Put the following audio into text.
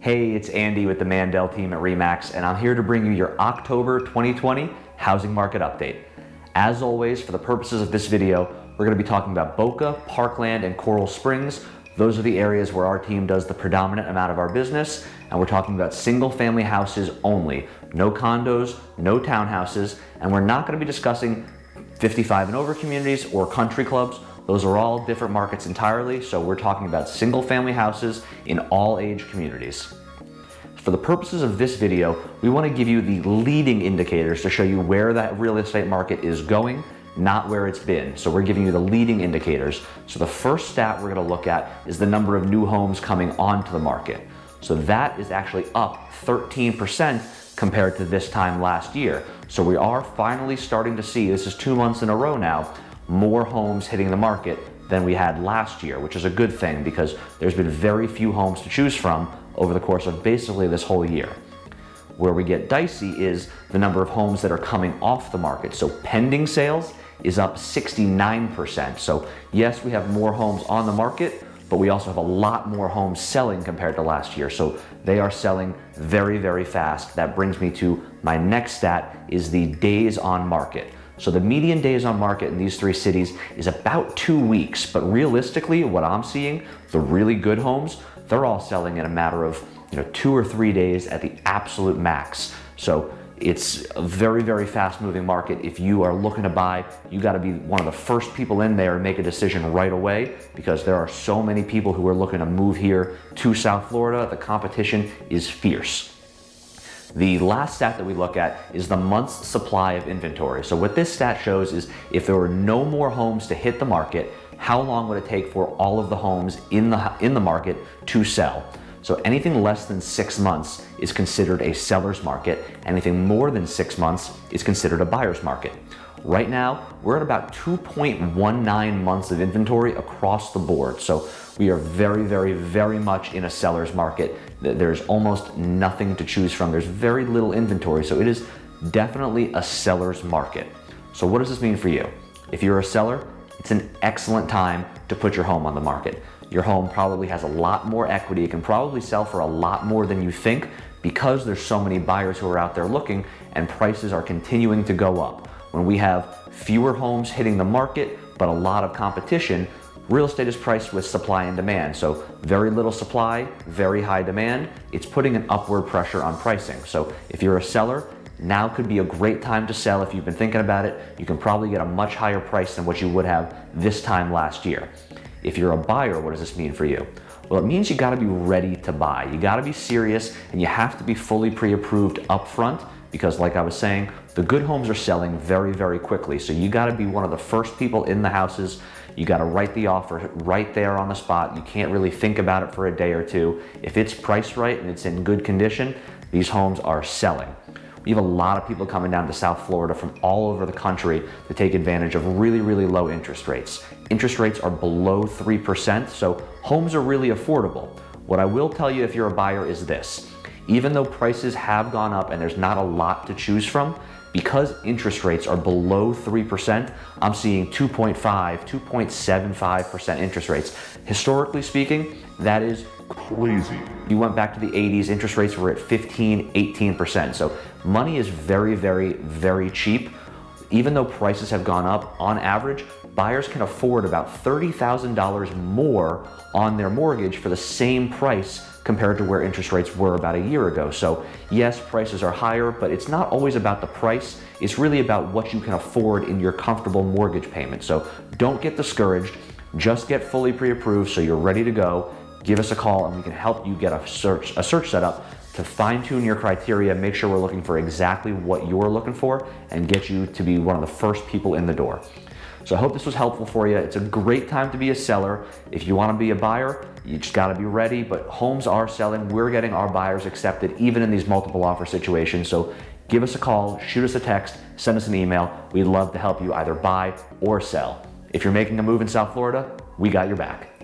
Hey, it's Andy with the Mandel team at REMAX, and I'm here to bring you your October 2020 housing market update. As always, for the purposes of this video, we're going to be talking about Boca, Parkland, and Coral Springs. Those are the areas where our team does the predominant amount of our business, and we're talking about single family houses only. No condos, no townhouses, and we're not going to be discussing 55 and over communities or country clubs. Those are all different markets entirely, so we're talking about single family houses in all age communities. For the purposes of this video, we want to give you the leading indicators to show you where that real estate market is going, not where it's been. So we're giving you the leading indicators. So the first stat we're going to look at is the number of new homes coming onto the market. So that is actually up 13% compared to this time last year. So we are finally starting to see, this is two months in a row now, more homes hitting the market than we had last year, which is a good thing because there's been very few homes to choose from over the course of basically this whole year. Where we get dicey is the number of homes that are coming off the market. So pending sales is up 69%. So yes, we have more homes on the market, but we also have a lot more homes selling compared to last year. So they are selling very, very fast. That brings me to my next stat is the days on market. So the median days on market in these three cities is about two weeks, but realistically, what I'm seeing, the really good homes, they're all selling in a matter of you know two or three days at the absolute max. So it's a very, very fast moving market. If you are looking to buy, you gotta be one of the first people in there and make a decision right away because there are so many people who are looking to move here to South Florida. The competition is fierce. The last stat that we look at is the month's supply of inventory. So what this stat shows is if there were no more homes to hit the market, how long would it take for all of the homes in the, in the market to sell? So anything less than six months is considered a seller's market. Anything more than six months is considered a buyer's market. Right now, we're at about 2.19 months of inventory across the board. So we are very, very, very much in a seller's market. There's almost nothing to choose from. There's very little inventory. So it is definitely a seller's market. So what does this mean for you? If you're a seller, it's an excellent time to put your home on the market. Your home probably has a lot more equity. It can probably sell for a lot more than you think because there's so many buyers who are out there looking and prices are continuing to go up. When we have fewer homes hitting the market, but a lot of competition, real estate is priced with supply and demand. So very little supply, very high demand. It's putting an upward pressure on pricing. So if you're a seller, now could be a great time to sell. If you've been thinking about it, you can probably get a much higher price than what you would have this time last year. If you're a buyer, what does this mean for you? Well, it means you gotta be ready to buy. You gotta be serious and you have to be fully pre-approved upfront because like I was saying, the good homes are selling very, very quickly. So you gotta be one of the first people in the houses. You gotta write the offer right there on the spot. You can't really think about it for a day or two. If it's priced right and it's in good condition, these homes are selling. We have a lot of people coming down to South Florida from all over the country to take advantage of really, really low interest rates. Interest rates are below 3%, so homes are really affordable. What I will tell you if you're a buyer is this. Even though prices have gone up and there's not a lot to choose from, because interest rates are below 3%, I'm seeing 2.5, 2.75% interest rates. Historically speaking, that is crazy. You went back to the 80s, interest rates were at 15, 18%. So money is very, very, very cheap. Even though prices have gone up, on average, buyers can afford about $30,000 more on their mortgage for the same price compared to where interest rates were about a year ago. So yes, prices are higher, but it's not always about the price. It's really about what you can afford in your comfortable mortgage payment. So don't get discouraged. Just get fully pre-approved so you're ready to go. Give us a call and we can help you get a search, a search set up to fine tune your criteria, make sure we're looking for exactly what you're looking for and get you to be one of the first people in the door. So I hope this was helpful for you. It's a great time to be a seller. If you want to be a buyer, you just got to be ready. But homes are selling. We're getting our buyers accepted even in these multiple offer situations. So give us a call, shoot us a text, send us an email. We'd love to help you either buy or sell. If you're making a move in South Florida, we got your back.